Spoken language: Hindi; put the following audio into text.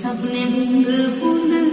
सपने बूंद बूंद